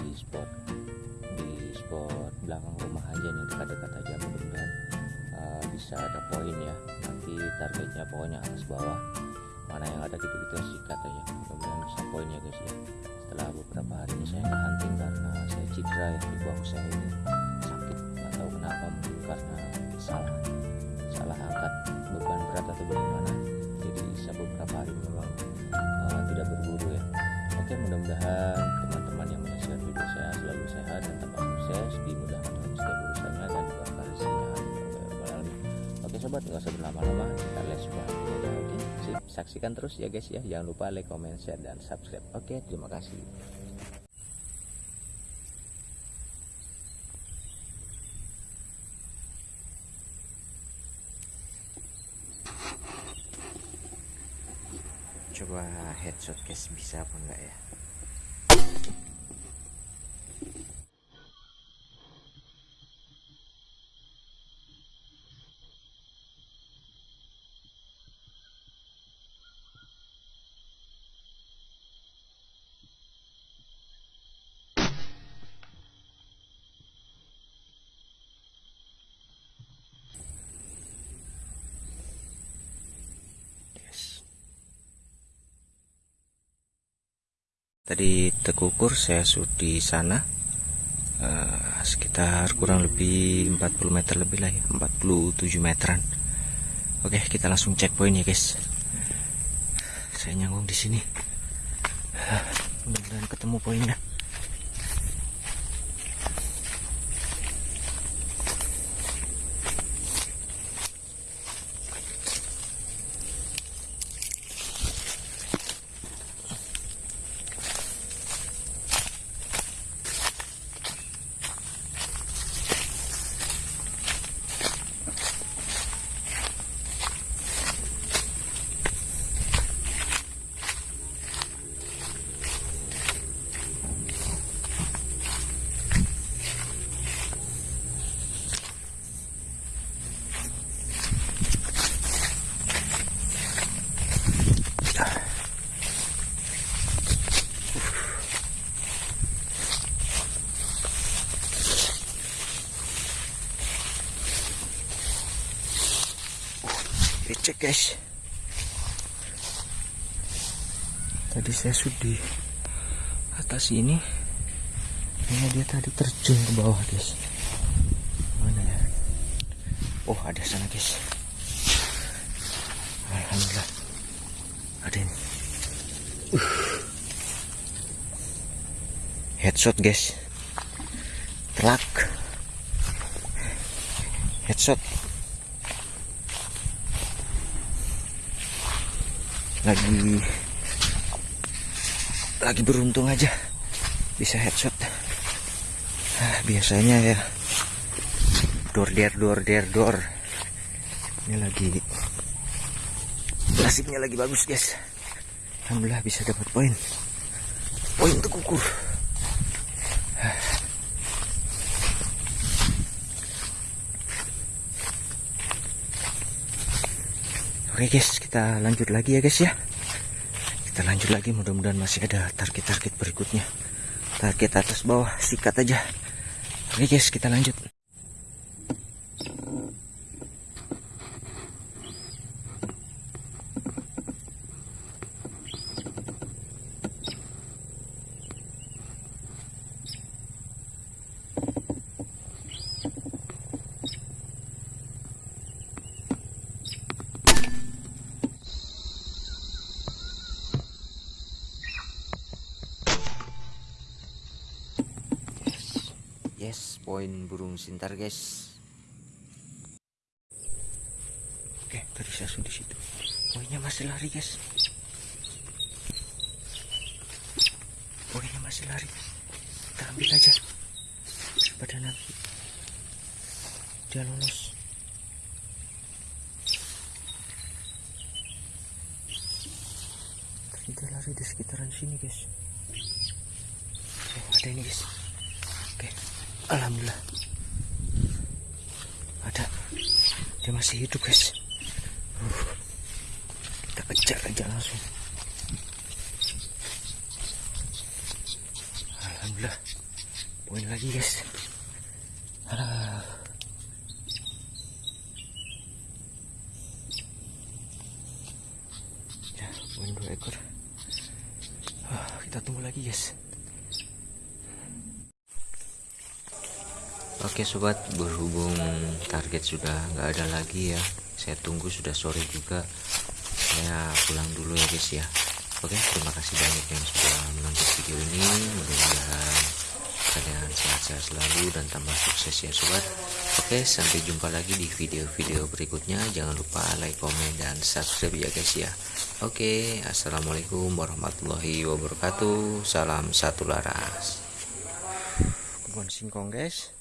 di spot di spot belakang rumah aja nih dekat-dekat aja mudah-mudahan uh, bisa ada poin ya. Nanti targetnya pokoknya atas bawah mana yang ada gitu-gitu sikat aja mudah-mudahan bisa poin ya guys ya. Setelah beberapa hari ini saya nggak hunting karena saya cedera ya di bahu saya ini. Sakit nggak tahu kenapa mungkin karena salah salah angkat. Oke sobat nggak usah berlama-lama kita lihat sebuah video aja oke? Sip, saksikan terus ya guys ya. Jangan lupa like comment share dan subscribe oke? Terima kasih. Coba headshot guys bisa apa enggak ya tadi tekukur saya sudah di sana eh, sekitar kurang lebih 40 meter lebih lah ya 47 meteran. Oke kita langsung cek poin ya guys. Saya nyanggung di sini. Mudah-mudahan ketemu poinnya cek guys. Tadi saya sudah di atas ini. Ini dia tadi terjun ke bawah guys. Mana ya? Oh ada sana guys. Alhamdulillah. Ada ini. Uh. headshot guys. Telak. Headshot lagi lagi beruntung aja. Bisa headshot. Ah, biasanya ya. Door der door der door. Ini lagi nasibnya lagi bagus guys. Alhamdulillah bisa dapat poin. Poin untuk Oke guys, kita lanjut lagi ya guys ya. Kita lanjut lagi, mudah-mudahan masih ada target-target berikutnya. Target atas bawah, sikat aja. Oke guys, kita lanjut. Yes, poin burung sintar guys. Oke, tadi saya sudah di situ. Poinnya masih lari guys. Poinnya masih lari. Kita ambil aja. Pada nanti dia lolos. Tadi dia lari di sekitaran sini guys. Oh, ada ini guys. Alhamdulillah. Ada. Dia masih hidup, guys. Uh, kita kejar aja langsung. Alhamdulillah. Poin lagi, guys. Ya, poin dua ekor. Uh, kita tunggu lagi, guys. Oke sobat, berhubung target sudah nggak ada lagi ya, saya tunggu sudah sore juga. Saya pulang dulu ya guys ya. Oke, terima kasih banyak yang sudah menonton video ini. Mudah-mudahan kalian sehat-sehat selalu dan tambah sukses ya sobat. Oke, sampai jumpa lagi di video-video berikutnya. Jangan lupa like, komen, dan subscribe ya guys ya. Oke, assalamualaikum warahmatullahi wabarakatuh. Salam satu laras. Kebun singkong guys.